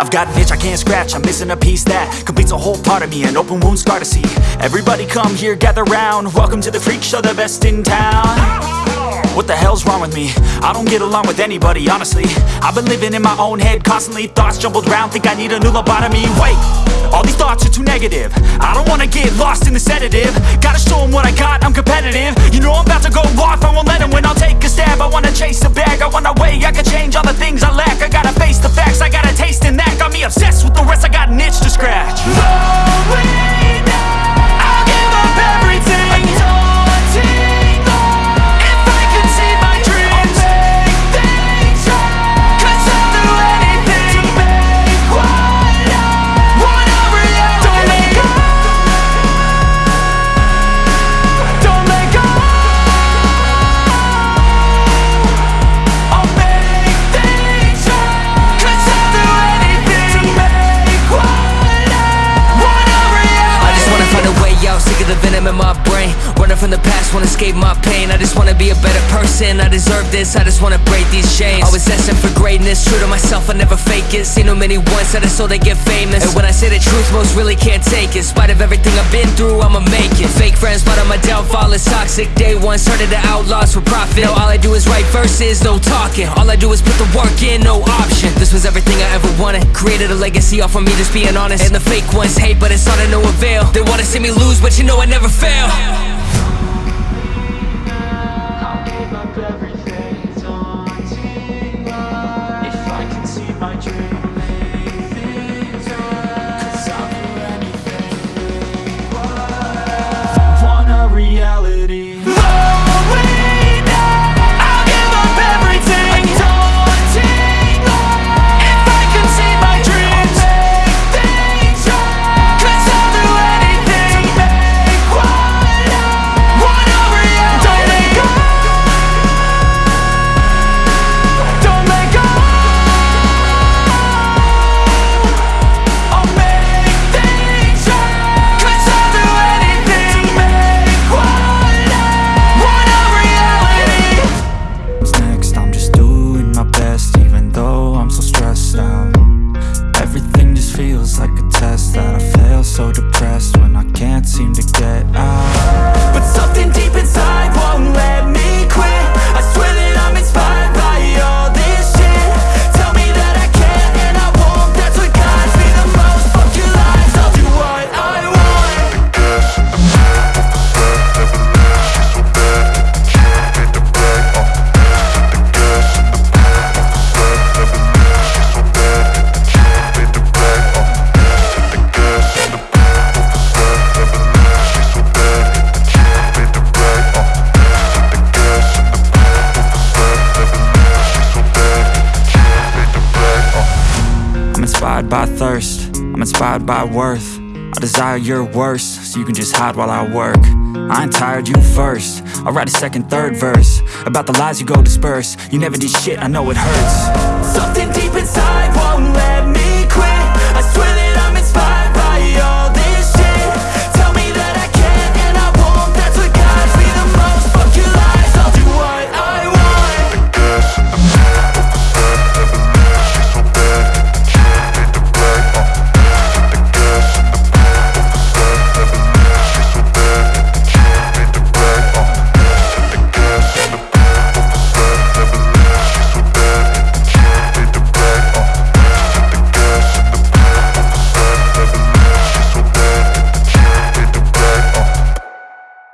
I've got an itch I can't scratch, I'm missing a piece that Completes a whole part of me, an open wound scar to see. Everybody come here, gather round. Welcome to the freak show, the best in town. What the hell's wrong with me? I don't get along with anybody, honestly. I've been living in my own head constantly Thoughts jumbled round, think I need a new lobotomy. Wait, all these thoughts are too negative. I don't wanna get lost in the sedative. Gotta show 'em what I got, I'm competitive. You know I'm about to go off, I won't let 'em win. I'll take a stab, I wanna chase a bag. I wanna weigh, I can change all the things I lack. I gotta from the past, wanna escape my pain. I just wanna be a better person, I deserve this. I just wanna break these chains. Always asking for greatness, true to myself, I never fake it. Seen too many that I so they get famous. And when I say the truth, most really can't take it. In spite of everything I've been through, I'ma make it. Fake friends, but on my downfall. Is toxic. Day one, started the outlaws for profit. Now all I do is write verses, no talking. All I do is put the work in, no option. This was everything I ever wanted. Created a legacy off of me, just being honest. And the fake ones hate, but it's all to no avail. They wanna see me lose, but you know I never fail seem to by thirst, I'm inspired by worth. I desire your worst, so you can just hide while I work. I ain't tired, you first. I'll write a second, third verse About the lies you go disperse. You never did shit, I know it hurts. Something